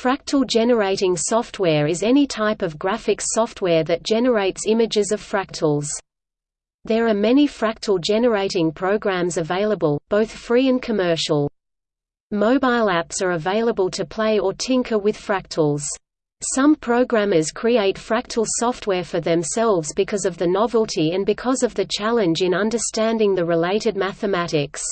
Fractal generating software is any type of graphics software that generates images of fractals. There are many fractal generating programs available, both free and commercial. Mobile apps are available to play or tinker with fractals. Some programmers create fractal software for themselves because of the novelty and because of the challenge in understanding the related mathematics.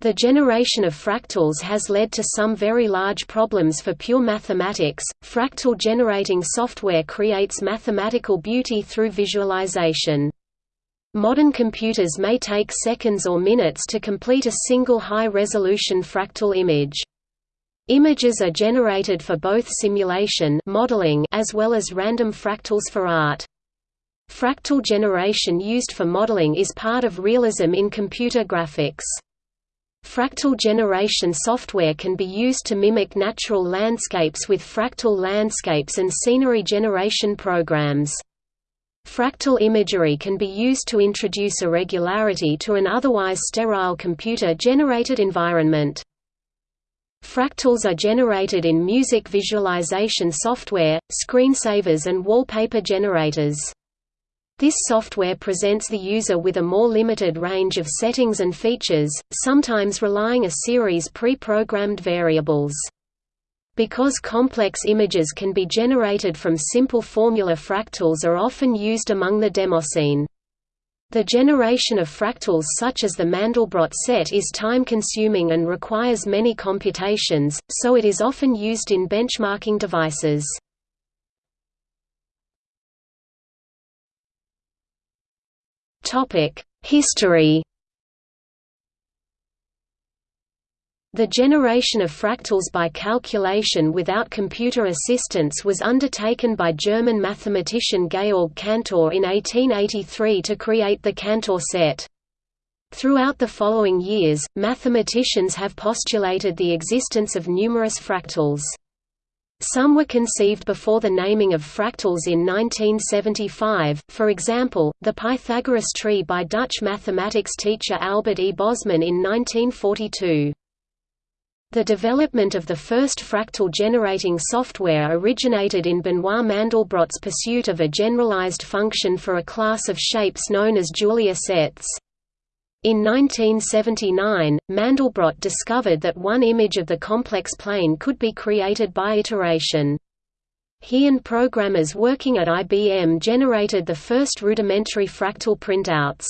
The generation of fractals has led to some very large problems for pure mathematics. Fractal generating software creates mathematical beauty through visualization. Modern computers may take seconds or minutes to complete a single high-resolution fractal image. Images are generated for both simulation modeling as well as random fractals for art. Fractal generation used for modeling is part of realism in computer graphics. Fractal generation software can be used to mimic natural landscapes with fractal landscapes and scenery generation programs. Fractal imagery can be used to introduce irregularity to an otherwise sterile computer-generated environment. Fractals are generated in music visualization software, screensavers and wallpaper generators. This software presents the user with a more limited range of settings and features, sometimes relying a series pre-programmed variables. Because complex images can be generated from simple formula fractals are often used among the demoscene. The generation of fractals such as the Mandelbrot set is time-consuming and requires many computations, so it is often used in benchmarking devices. History The generation of fractals by calculation without computer assistance was undertaken by German mathematician Georg Cantor in 1883 to create the Cantor set. Throughout the following years, mathematicians have postulated the existence of numerous fractals. Some were conceived before the naming of fractals in 1975, for example, the Pythagoras tree by Dutch mathematics teacher Albert E. Bosman in 1942. The development of the first fractal generating software originated in Benoit Mandelbrot's pursuit of a generalized function for a class of shapes known as Julia sets. In 1979, Mandelbrot discovered that one image of the complex plane could be created by iteration. He and programmers working at IBM generated the first rudimentary fractal printouts.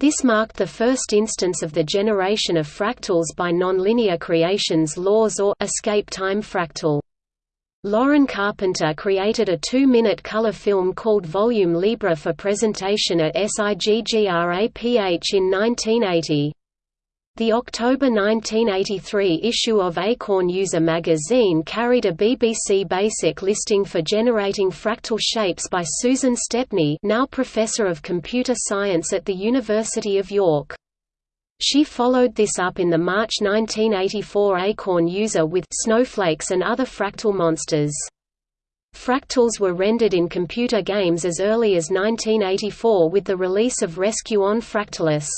This marked the first instance of the generation of fractals by nonlinear creations laws or escape time fractal. Loren Carpenter created a two-minute color film called Volume Libre for presentation at SIGGRAPH in 1980. The October 1983 issue of Acorn User magazine carried a BBC Basic listing for generating fractal shapes by Susan Stepney now Professor of Computer Science at the University of York. She followed this up in the March 1984 Acorn User with snowflakes and other fractal monsters. Fractals were rendered in computer games as early as 1984 with the release of Rescue on Fractalus.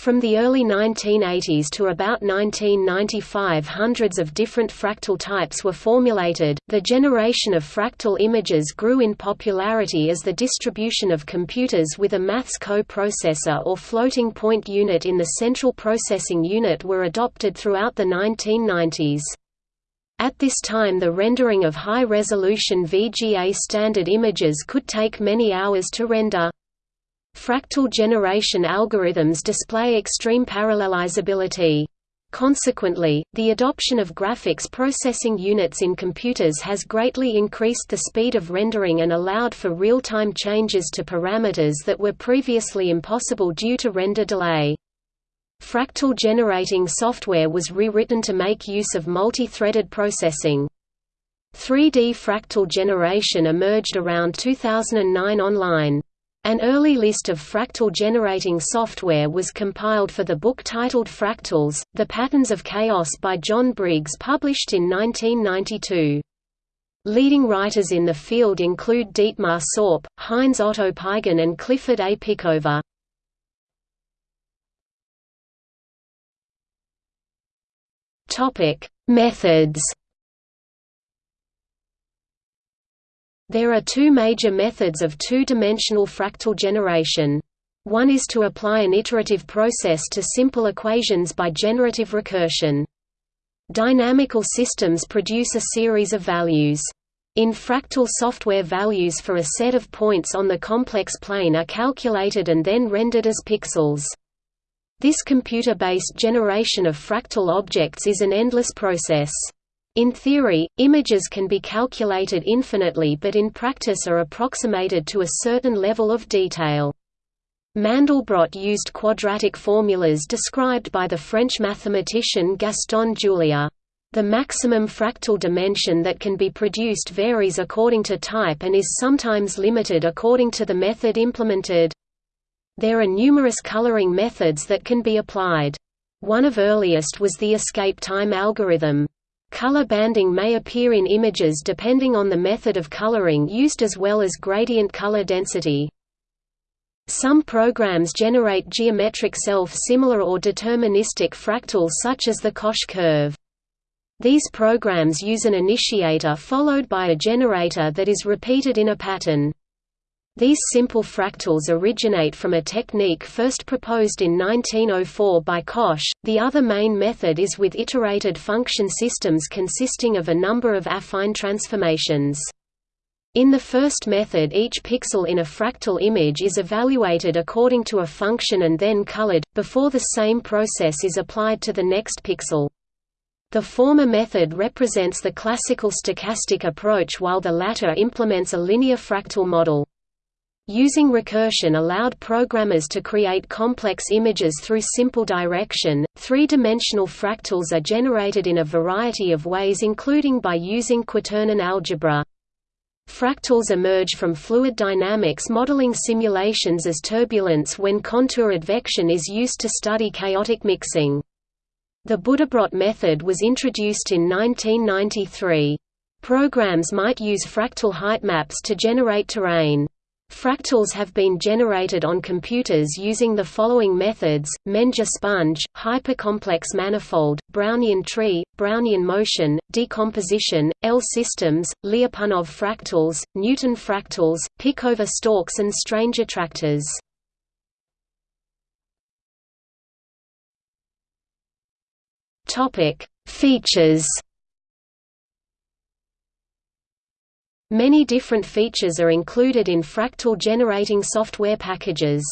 From the early 1980s to about 1995 hundreds of different fractal types were formulated. The generation of fractal images grew in popularity as the distribution of computers with a maths co-processor or floating point unit in the central processing unit were adopted throughout the 1990s. At this time the rendering of high-resolution VGA standard images could take many hours to render. Fractal generation algorithms display extreme parallelizability. Consequently, the adoption of graphics processing units in computers has greatly increased the speed of rendering and allowed for real-time changes to parameters that were previously impossible due to render delay. Fractal generating software was rewritten to make use of multi-threaded processing. 3D fractal generation emerged around 2009 online. An early list of fractal generating software was compiled for the book titled Fractals, The Patterns of Chaos by John Briggs published in 1992. Leading writers in the field include Dietmar Saupe, Heinz Otto Peitgen and Clifford A. Pickover. Methods There are two major methods of two-dimensional fractal generation. One is to apply an iterative process to simple equations by generative recursion. Dynamical systems produce a series of values. In fractal software values for a set of points on the complex plane are calculated and then rendered as pixels. This computer-based generation of fractal objects is an endless process. In theory, images can be calculated infinitely but in practice are approximated to a certain level of detail. Mandelbrot used quadratic formulas described by the French mathematician Gaston Julia. The maximum fractal dimension that can be produced varies according to type and is sometimes limited according to the method implemented. There are numerous coloring methods that can be applied. One of earliest was the escape time algorithm. Color banding may appear in images depending on the method of coloring used as well as gradient color density. Some programs generate geometric self-similar or deterministic fractals such as the Koch curve. These programs use an initiator followed by a generator that is repeated in a pattern. These simple fractals originate from a technique first proposed in 1904 by Koch. The other main method is with iterated function systems consisting of a number of affine transformations. In the first method each pixel in a fractal image is evaluated according to a function and then colored, before the same process is applied to the next pixel. The former method represents the classical stochastic approach while the latter implements a linear fractal model. Using recursion allowed programmers to create complex images through simple direction. Three dimensional fractals are generated in a variety of ways, including by using quaternion algebra. Fractals emerge from fluid dynamics modeling simulations as turbulence when contour advection is used to study chaotic mixing. The Buddhabrot method was introduced in 1993. Programs might use fractal height maps to generate terrain. Fractals have been generated on computers using the following methods, Menger sponge, hypercomplex manifold, Brownian tree, Brownian motion, decomposition, L-systems, Lyapunov fractals, Newton fractals, Pickover stalks and strange attractors. Features Many different features are included in fractal generating software packages.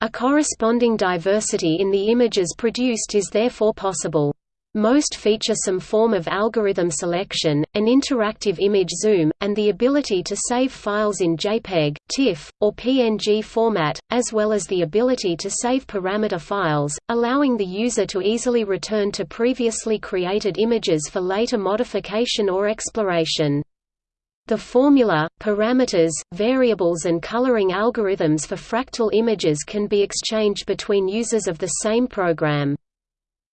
A corresponding diversity in the images produced is therefore possible. Most feature some form of algorithm selection, an interactive image zoom, and the ability to save files in JPEG, TIFF, or PNG format, as well as the ability to save parameter files, allowing the user to easily return to previously created images for later modification or exploration. The formula, parameters, variables and coloring algorithms for fractal images can be exchanged between users of the same program.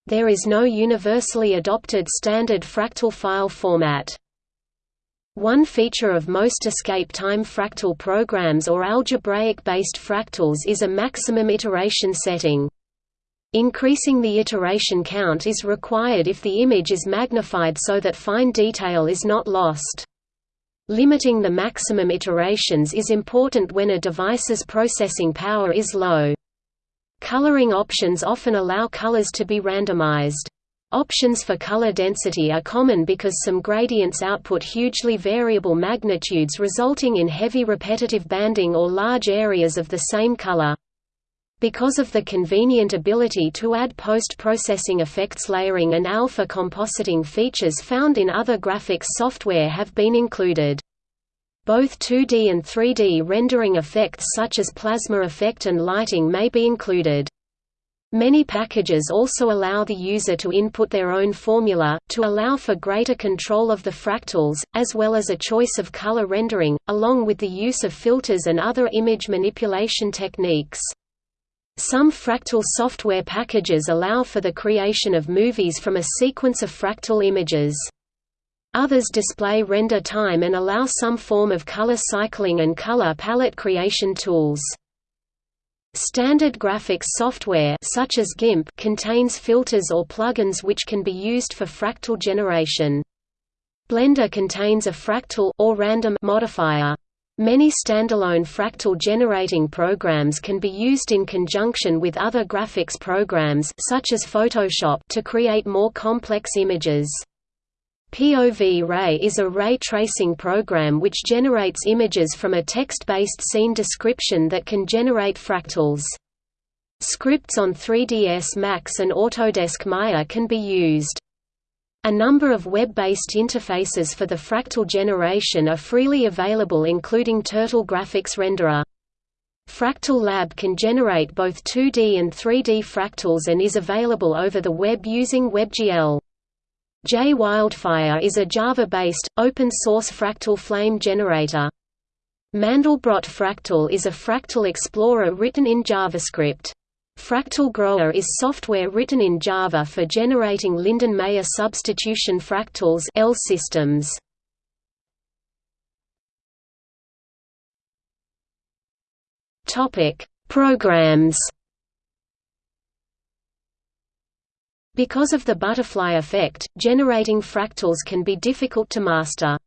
There is no universally adopted standard fractal file format. One feature of most escape time fractal programs or algebraic-based fractals is a maximum iteration setting. Increasing the iteration count is required if the image is magnified so that fine detail is not lost. Limiting the maximum iterations is important when a device's processing power is low. Coloring options often allow colors to be randomized. Options for color density are common because some gradients output hugely variable magnitudes resulting in heavy repetitive banding or large areas of the same color. Because of the convenient ability to add post-processing effects layering and alpha compositing features found in other graphics software have been included. Both 2D and 3D rendering effects such as plasma effect and lighting may be included. Many packages also allow the user to input their own formula, to allow for greater control of the fractals, as well as a choice of color rendering, along with the use of filters and other image manipulation techniques. Some fractal software packages allow for the creation of movies from a sequence of fractal images. Others display render time and allow some form of color cycling and color palette creation tools. Standard graphics software such as GIMP contains filters or plugins which can be used for fractal generation. Blender contains a fractal or random modifier. Many standalone fractal generating programs can be used in conjunction with other graphics programs such as Photoshop to create more complex images. POV Ray is a ray tracing program which generates images from a text-based scene description that can generate fractals. Scripts on 3ds Max and Autodesk Maya can be used. A number of web-based interfaces for the fractal generation are freely available including Turtle Graphics Renderer. Fractal Lab can generate both 2D and 3D fractals and is available over the web using WebGL. JWildFire is a Java-based, open-source fractal flame generator. Mandelbrot Fractal is a fractal explorer written in JavaScript. Fractal Grower is software written in Java for generating Lindenmayer substitution fractals L systems. Topic: Programs. Because of the butterfly effect, generating fractals can be difficult to master.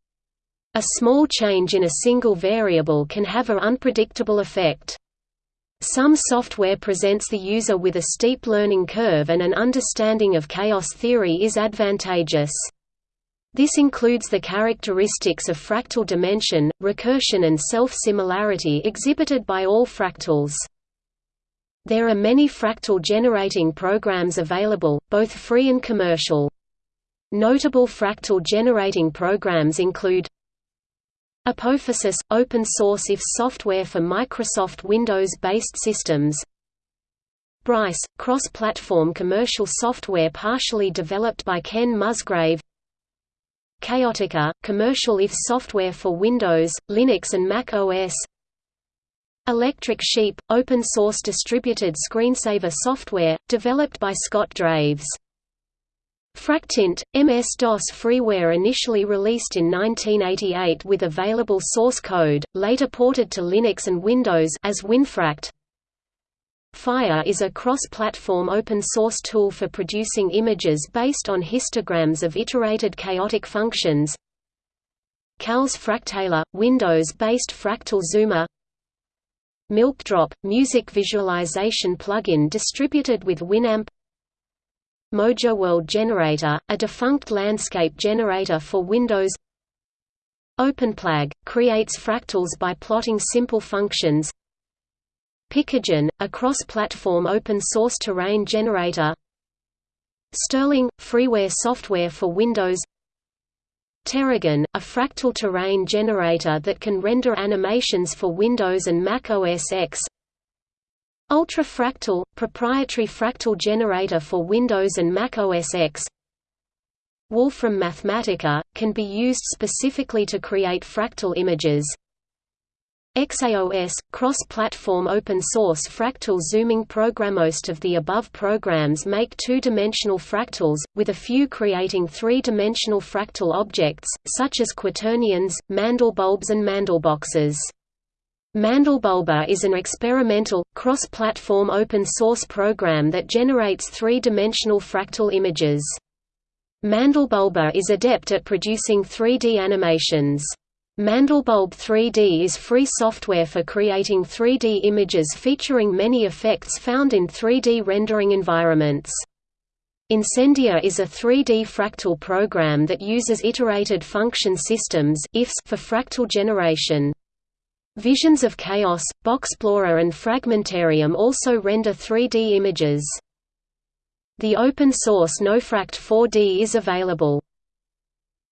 A small change in a single variable can have an unpredictable effect. Some software presents the user with a steep learning curve and an understanding of chaos theory is advantageous. This includes the characteristics of fractal dimension, recursion and self-similarity exhibited by all fractals. There are many fractal generating programs available, both free and commercial. Notable fractal generating programs include Apophysis – open source IFS software for Microsoft Windows-based systems. Bryce – cross-platform commercial software partially developed by Ken Musgrave. Chaotica – commercial IFS software for Windows, Linux and Mac OS Electric Sheep – open source distributed screensaver software, developed by Scott Draves Fractint, MS-DOS freeware initially released in 1988 with available source code, later ported to Linux and Windows as WinFract. Fyre is a cross-platform open-source tool for producing images based on histograms of iterated chaotic functions. Kalles Fraktaler – Windows-based fractal zoomer Milkdrop – music visualization plugin distributed with Winamp Mojo World Generator, a defunct landscape generator for Windows. OpenPlag – creates fractals by plotting simple functions. Picogen, a cross-platform open-source terrain generator. Sterling – freeware software for Windows. Terragen, a fractal terrain generator that can render animations for Windows and Mac OS X Ultrafractal – proprietary fractal generator for Windows and Mac OS X Wolfram Mathematica – can be used specifically to create fractal images XAOS – cross-platform open-source fractal zooming program Most of the above programs make two-dimensional fractals, with a few creating three-dimensional fractal objects, such as quaternions, mandelbulbs and mandelboxes. Mandelbulber is an experimental, cross-platform open-source program that generates three-dimensional fractal images. Mandelbulber is adept at producing 3D animations. Mandelbulb 3D is free software for creating 3D images featuring many effects found in 3D rendering environments. Incendia is a 3D fractal program that uses iterated function systems for fractal generation. Visions of Chaos, Boxplorer and Fragmentarium also render 3D images. The open-source Gnofract 4D is available.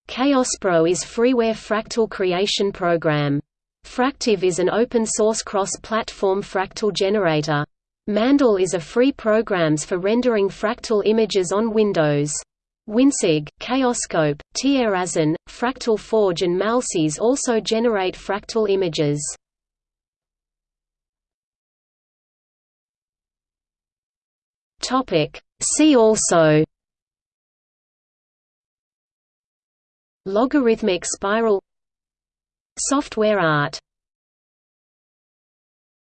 ChaosPro is freeware fractal creation program. Fractive is an open-source cross-platform fractal generator. Mandel is a free programs for rendering fractal images on Windows. WinCIG, Chaoscope, Tierazon, Fractal Forge and Malsys also generate fractal images. See also Logarithmic spiral Software art